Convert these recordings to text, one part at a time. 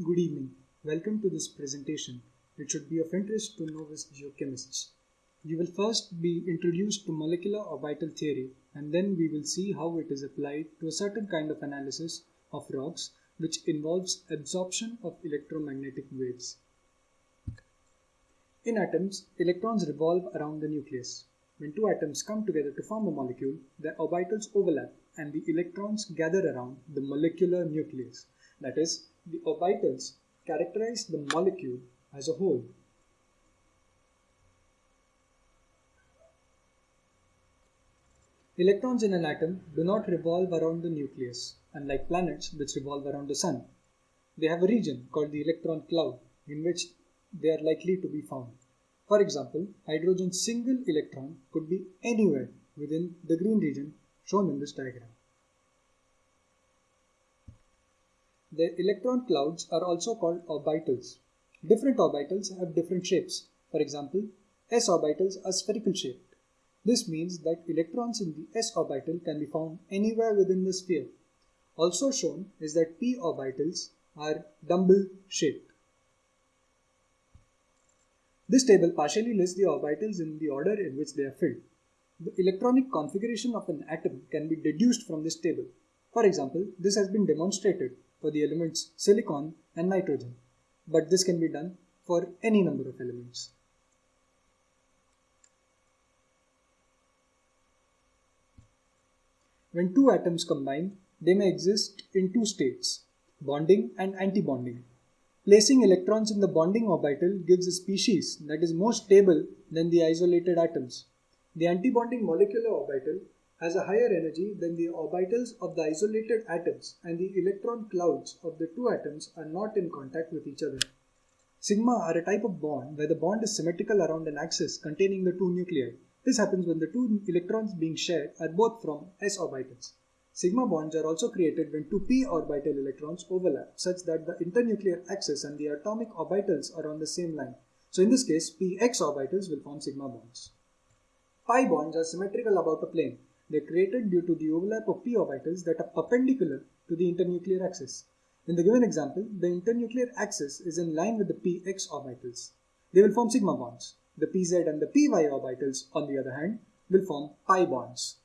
Good evening. Welcome to this presentation. It should be of interest to novice geochemists. You will first be introduced to molecular orbital theory and then we will see how it is applied to a certain kind of analysis of rocks which involves absorption of electromagnetic waves. In atoms, electrons revolve around the nucleus. When two atoms come together to form a molecule, their orbitals overlap and the electrons gather around the molecular nucleus. That is, the orbitals characterize the molecule as a whole. Electrons in an atom do not revolve around the nucleus, unlike planets which revolve around the sun. They have a region called the electron cloud in which they are likely to be found. For example, hydrogen's single electron could be anywhere within the green region shown in this diagram. The electron clouds are also called orbitals. Different orbitals have different shapes. For example, s orbitals are spherical shaped. This means that electrons in the s orbital can be found anywhere within the sphere. Also shown is that p orbitals are dumbbell shaped. This table partially lists the orbitals in the order in which they are filled. The electronic configuration of an atom can be deduced from this table. For example, this has been demonstrated for the elements silicon and nitrogen, but this can be done for any number of elements. When two atoms combine, they may exist in two states, bonding and antibonding. Placing electrons in the bonding orbital gives a species that is more stable than the isolated atoms. The antibonding molecular orbital has a higher energy than the orbitals of the isolated atoms and the electron clouds of the two atoms are not in contact with each other. Sigma are a type of bond where the bond is symmetrical around an axis containing the two nuclei. This happens when the two electrons being shared are both from s orbitals. Sigma bonds are also created when two p orbital electrons overlap such that the internuclear axis and the atomic orbitals are on the same line. So in this case, px orbitals will form sigma bonds. Pi bonds are symmetrical about a plane. They are created due to the overlap of p orbitals that are perpendicular to the internuclear axis. In the given example, the internuclear axis is in line with the px orbitals. They will form sigma bonds. The pz and the py orbitals, on the other hand, will form pi bonds.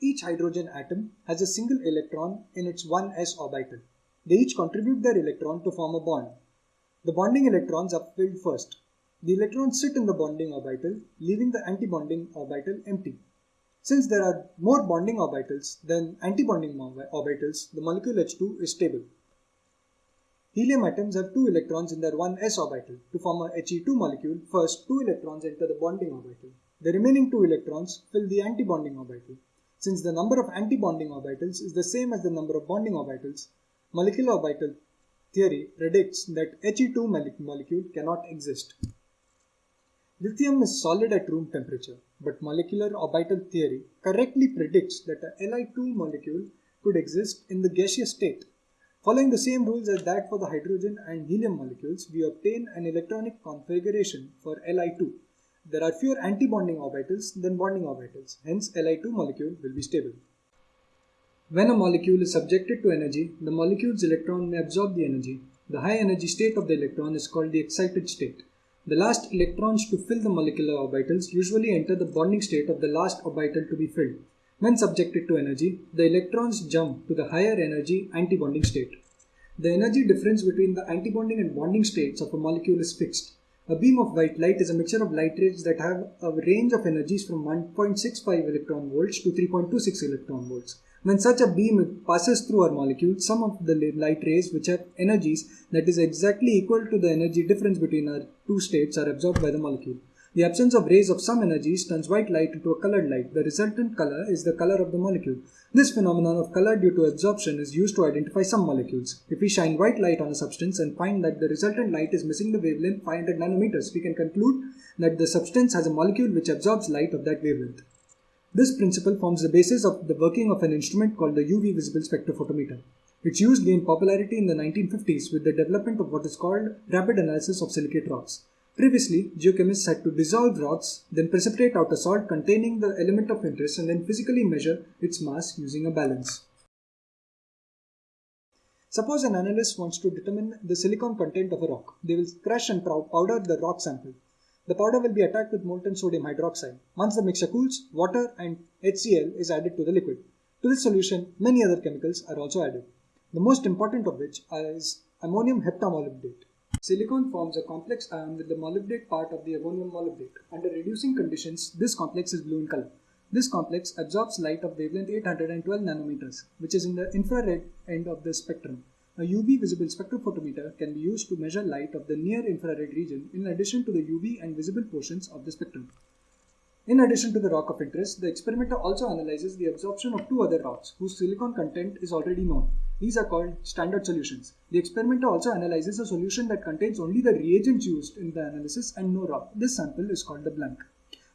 Each hydrogen atom has a single electron in its 1s orbital. They each contribute their electron to form a bond. The bonding electrons are filled first. The electrons sit in the bonding orbital, leaving the antibonding orbital empty. Since there are more bonding orbitals than antibonding orbitals, the molecule H2 is stable. Helium atoms have two electrons in their 1s orbital. To form a He2 molecule, first two electrons enter the bonding orbital. The remaining two electrons fill the antibonding orbital. Since the number of antibonding orbitals is the same as the number of bonding orbitals, molecular orbital theory predicts that He2 molecule cannot exist. Lithium is solid at room temperature, but molecular orbital theory correctly predicts that a Li2 molecule could exist in the gaseous state. Following the same rules as that for the hydrogen and helium molecules, we obtain an electronic configuration for Li2. There are fewer antibonding orbitals than bonding orbitals, hence Li2 molecule will be stable. When a molecule is subjected to energy, the molecule's electron may absorb the energy. The high energy state of the electron is called the excited state. The last electrons to fill the molecular orbitals usually enter the bonding state of the last orbital to be filled. When subjected to energy, the electrons jump to the higher energy antibonding state. The energy difference between the antibonding and bonding states of a molecule is fixed. A beam of white light is a mixture of light rays that have a range of energies from 1.65 electron volts to 3.26 electron volts. When such a beam passes through our molecule, some of the light rays which have energies that is exactly equal to the energy difference between our two states are absorbed by the molecule. The absence of rays of some energies turns white light into a colored light. The resultant color is the color of the molecule. This phenomenon of color due to absorption is used to identify some molecules. If we shine white light on a substance and find that the resultant light is missing the wavelength 500 nanometers, we can conclude that the substance has a molecule which absorbs light of that wavelength. This principle forms the basis of the working of an instrument called the UV visible spectrophotometer. Its use gained popularity in the 1950s with the development of what is called rapid analysis of silicate rocks. Previously, geochemists had to dissolve rocks, then precipitate out a salt containing the element of interest and then physically measure its mass using a balance. Suppose an analyst wants to determine the silicon content of a rock. They will crush and powder the rock sample. The powder will be attacked with molten sodium hydroxide. Once the mixture cools, water and HCl is added to the liquid. To this solution, many other chemicals are also added. The most important of which is ammonium heptamolybdate. Silicon forms a complex ion with the molybdate part of the ammonium molybdate. Under reducing conditions, this complex is blue in color. This complex absorbs light of wavelength 812 nanometers, which is in the infrared end of the spectrum. A UV visible spectrophotometer can be used to measure light of the near infrared region in addition to the UV and visible portions of the spectrum. In addition to the rock of interest, the experimenter also analyzes the absorption of two other rocks whose silicon content is already known. These are called standard solutions. The experimenter also analyzes a solution that contains only the reagents used in the analysis and no rock. This sample is called the blank.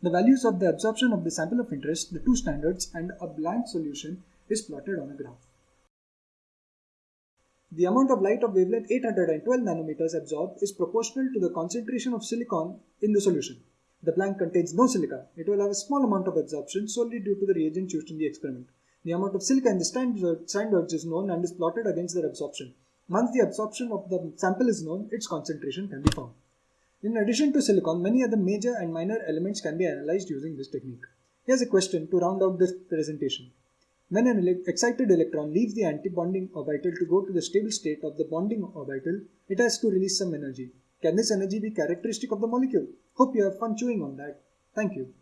The values of the absorption of the sample of interest, the two standards, and a blank solution is plotted on a graph. The amount of light of wavelength 812 nanometers absorbed is proportional to the concentration of silicon in the solution. The blank contains no silica. It will have a small amount of absorption solely due to the reagents used in the experiment. The amount of silica in the standards is known and is plotted against their absorption. Once the absorption of the sample is known, its concentration can be found. In addition to silicon, many other major and minor elements can be analyzed using this technique. Here's a question to round out this presentation. When an excited electron leaves the antibonding orbital to go to the stable state of the bonding orbital, it has to release some energy. Can this energy be characteristic of the molecule? Hope you have fun chewing on that. Thank you.